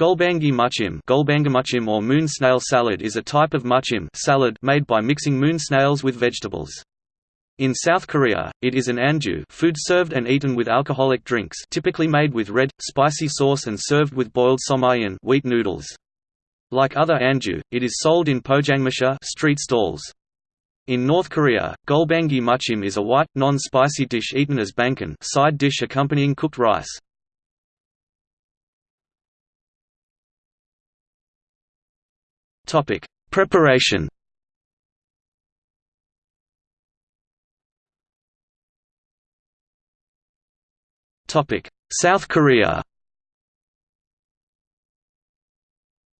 Gulbangi muchim, muchim or moon snail salad is a type of muchim salad made by mixing moon snails with vegetables. In South Korea, it is an anju food served and eaten with alcoholic drinks typically made with red, spicy sauce and served with boiled somyeon wheat noodles. Like other anju, it is sold in pojangmacha street stalls. In North Korea, gulbangi muchim is a white, non-spicy dish eaten as banchan side dish accompanying cooked rice. Topic: Preparation. Topic: South Korea.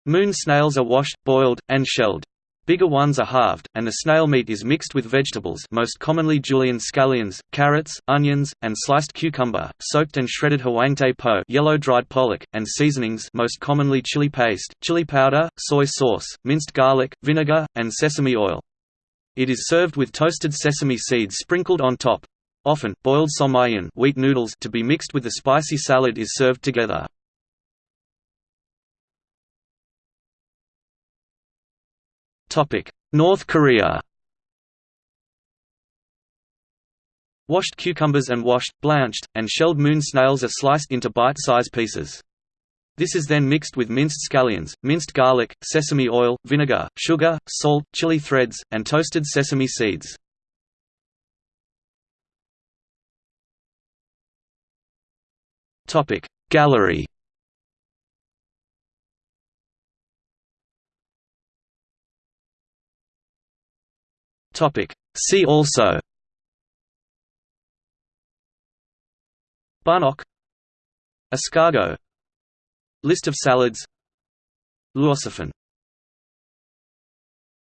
Moon snails are washed, boiled, and shelled. Bigger ones are halved, and the snail meat is mixed with vegetables most commonly julienne scallions, carrots, onions, and sliced cucumber, soaked and shredded hwangtae po yellow dried pollock, and seasonings most commonly chili paste, chili powder, soy sauce, minced garlic, vinegar, and sesame oil. It is served with toasted sesame seeds sprinkled on top. Often, boiled somyeon wheat noodles to be mixed with the spicy salad is served together. North Korea Washed cucumbers and washed, blanched, and shelled moon snails are sliced into bite-size pieces. This is then mixed with minced scallions, minced garlic, sesame oil, vinegar, sugar, salt, chili threads, and toasted sesame seeds. Gallery Topic. See also. Bannock Escargot. List of salads. Luosifen